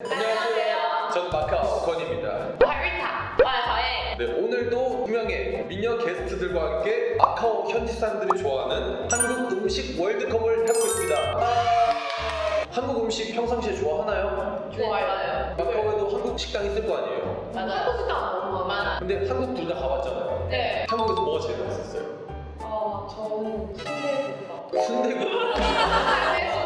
안녕하세요. 전 마카오 권입니다 바리타 와저의 아, 네 오늘도 분명히 미녀 게스트들과 함께 마카오 현지 사람들이 좋아하는 한국 음식 월드컵을 해보고 있습니다. 한국 음식 평상시에 좋아하나요? 네, 좋아요. 마카오에도 한국 식당 있을 거 아니에요? 맞아요. 한국 식당 너무 많아. 근데 한국 둘 다 가봤잖아요. 네. 한국에서 뭐가 제일 맛있었어요? 어, 아 저는 순대국밥. 순대국밥.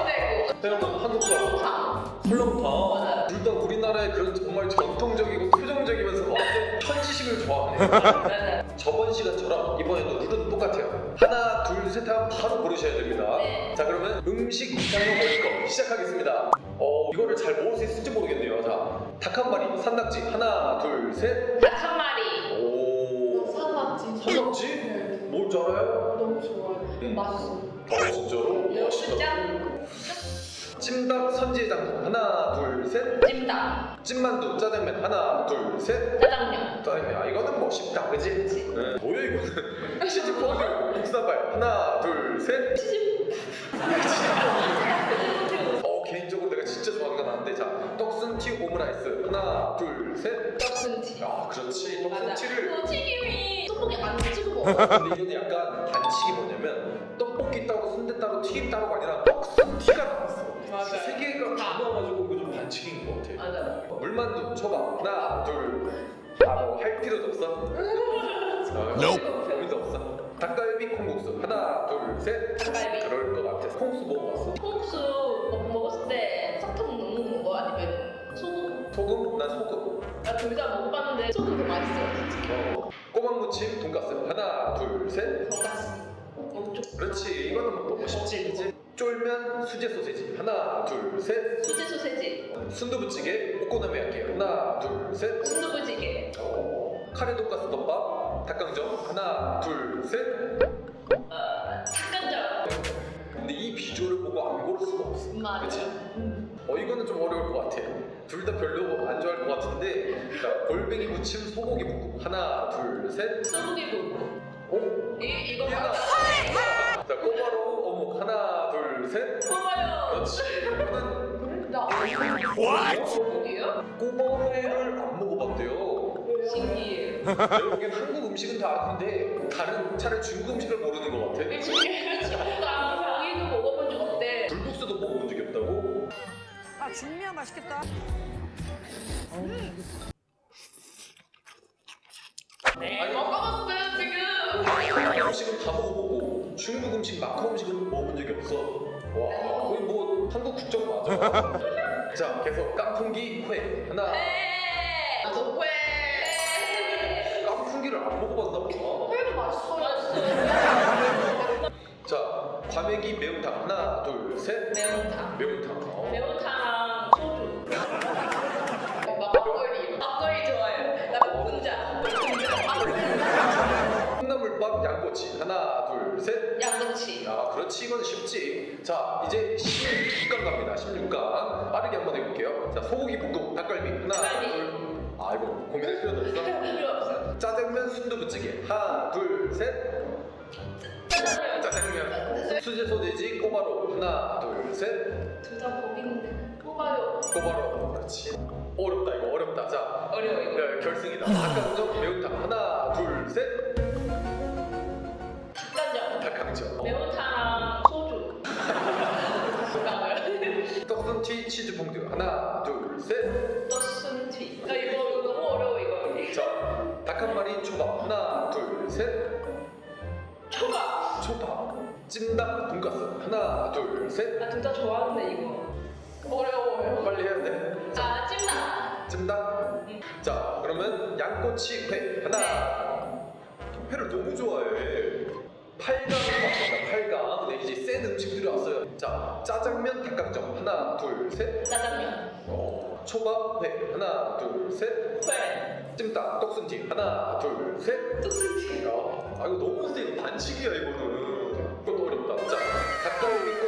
태영은 한국 가고 탕. 설렁탕. 맞아요. 둘다 우리나라의 그런 정말 전통적이고 표정적이면서 완전 현지식을 좋아하네요. 맞아요. 저번 시간 처럼 이번에도 룰은 똑같아요. 하나, 둘, 셋 하면 바로 고르셔야 됩니다. 네. 자, 그러면 음식 이상형 월드컵 시작하겠습니다. 어, 이거를 잘 먹을 수 있을지 모르겠네요. 자, 닭 한 마리, 산낙지. 하나, 둘, 셋. 닭 한 마리. 오. 산낙지. 산낙지? 네. 뭘줄 알아요? 너무 좋아요. 음. 맛있어. 어, 진짜로? 멋있다. 짠. 찜닭 선지해장국. 하나, 둘, 셋. 찜닭. 찐만두, 짜장면. 하나, 둘, 셋. 짜장면. 짜장면. 아, 이거는 뭐 쉽다, 그지? 네. 뭐야, 이거는? 치즈코드, 묵사발. 하나, 둘, 셋. 어 개인적으로 내가 진짜 좋아하는 건 아는데 자 떡순튀 오므라이스 하나 둘셋 떡순튀. 아 그렇지. 떡순튀를 그 튀김이 떡볶이 안 찍어 먹어. 근데 이거는 약간 반칙이 뭐냐면 떡볶이 따로 순대 따로 튀김 따로가 아니라 떡순튀가 나왔어 맞아요. 세 개가 다 다. 나와가지고 이거 좀 반칙인 것 같아 맞아. 물만두 초밥 하나 둘 아뭐할 필요도 없어 아, 의미도 없어 닭갈비 콩국수 하나 둘 셋 닭갈비. 그럴 것 같아 콩국수 먹어봤어? 콩국수 먹- 먹었을 때 사탕 넣는 거 아니면 소금? 소금? 난 소금 나 둘 다 먹어봤는데 소금 더 맛있어요. 솔직히. 어, 꼬막무침 돈가스 하나 둘 셋 돈가스. 엄청 그렇지 이거는 뭐 먹고 싶지 그치? 쫄면 수제 소세지. 하나 둘셋. 수제 소세지, 순두부찌개 오코노미야끼 하나 둘셋. 순두부찌개, 어, 카레 돈가스 덮밥 닭강정. 하나 둘셋. 어, 닭간장. 근데 이 비주얼을 보고 안 고를 수가 없어. 맞아. 그치? 음. 어 이거는 좀 어려울 것 같아 둘 다 별로 안 좋아할 것 같은데 자 골뱅이 무침 소고기 볶음. 하나 둘셋. 소고기 볶음. 오? 이 셋 꼬마요. 그렇지 이거는 나 소고기요? 꼬바로우를 안 먹어봤대요 신기해. 보기엔 한국 음식은 다 아는데 다른 차라리 중국 음식을 모르는 것 같아 친구가 고기도 먹어본 적 없대. 불국수도 먹어본 적이 없다고? 아 중미야 맛있겠다. 네. 먹어봤어요 지금. 한국 음식은 다 먹어보고 중국 음식, 마카오 음식은 먹어본 적이 없어 와 거의 뭐 한국 국적 맞아 자 계속 깐풍기 회 하나 회. 나도 회. 깐풍기를 안 먹어봤나 보다 회도 맛있어요. 맛있어. 자 과메기 매운탕 하나 둘 셋 매운탕. 매운탕 어. 매운탕 양꼬치. 하나 둘셋. 양꼬치. 아 그렇지. 이건 쉽지. 자 이제 16강 갑니다. 16강. 빠르게 한번 해볼게요. 자 소고기 볶음 닭갈비. 하나 닭갈비. 둘아 이거 고민할 필요도 없어. 필요 없어. 짜장면 순두부찌개. 하나 둘셋. 짜장면. 짜장면. 수제 소돼지 꼬바로. 하나 둘셋. 둘 다 고기인데. 뽑아요. 꼬바로. 그렇지. 어렵다 이거. 어렵다. 자 어려워 이거. 네, 결승이다. 닭강정 매운탕 하나 둘셋 떡순티 치즈 퐁듀 하나 둘셋 떡순튀. 야 이거 너무 어려워 이거. 자, 닭 한 마리 초밥 하나 둘셋 초밥. 초밥 찜닭 돈가스 하나 둘셋나둘다 좋아하는데 이거. 어려워요. 빨리 해야 돼아 찜닭. 찜닭 응. 자 그러면 양꼬치 회 하나 회를 너무 좋아해 8강 왔습니다. 8강 근데 이제 센 음식들이 왔어요. 자 짜장면 닭강정. 하나 둘 셋. 짜장면. 어, 초밥 회. 하나 둘 셋. 회. 찜닭 떡순튀 하나 둘 셋. 떡순튀. 야, 아 이거 너무 이거 반칙이야 이거는. 이것도 어렵다. 자, 닭갈비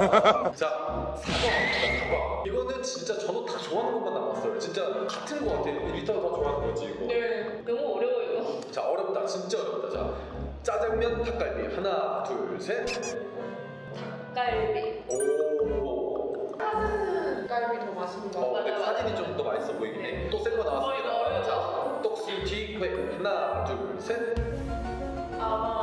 자, 사과 왔습니다. 사과. 이거는 진짜 저도 다 좋아하는 것만 남았어요. 진짜 같은 거 같아. 리타가 다 좋아하는 거지 이거. 네. 너무 어려워 이거. 자, 어렵다. 진짜 어렵다 자 짜장면 닭갈비 하나 둘셋 닭갈비. 오. 짜장면 갈비 더 맛있는 거 어, 같아요. 근데 사진이 좀 더 맛있어 보이긴 해. 또센거 어, 이거 나왔습니다. 어려워. 자, 떡순튀 회 하나, 둘, 셋. 아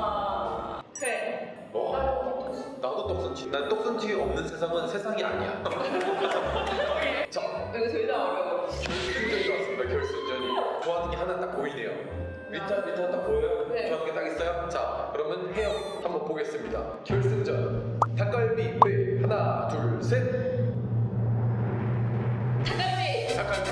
난 떡순튀 없는 세상은 세상이 아니야. 자, 이거 제일 어려워. 결승전이 왔습니다. 결승전이. 좋아하는 게 하나 딱 보이네요. 리타, 리타 딱 보여요? 네. 좋아하는 게 딱 있어요? 자, 그러면 혜영 한번 보겠습니다. 결승전. 닭갈비 회 하나, 둘, 셋. 닭갈비. 닭갈비.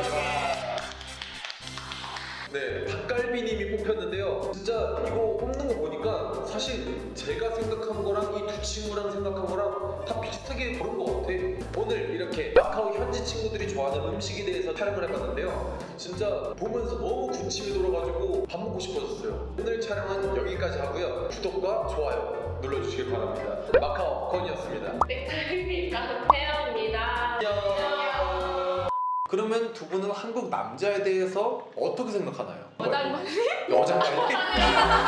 네, 닭갈비님이 뽑혔는데 요. 진짜 이거 뽑는 거 보니까 사실 제가 생각한 거랑 이 두 친구랑 생각한 거랑 다 비슷하게 고른 것 같아. 오늘 이렇게 마카오 현지 친구들이 좋아하는 음식에 대해서 촬영을 해봤는데요. 진짜 보면서 너무 군침이 돌아가지고 밥 먹고 싶어졌어요. 오늘 촬영은 여기까지 하고요. 구독과 좋아요 눌러주시길 바랍니다. 마카오 건이었습니다. 닭갈비 강태영입니다. 안녕. 그러면 두 분은 한국 남자에 대해서 어떻게 생각하나요? 여장관리? 여장관리?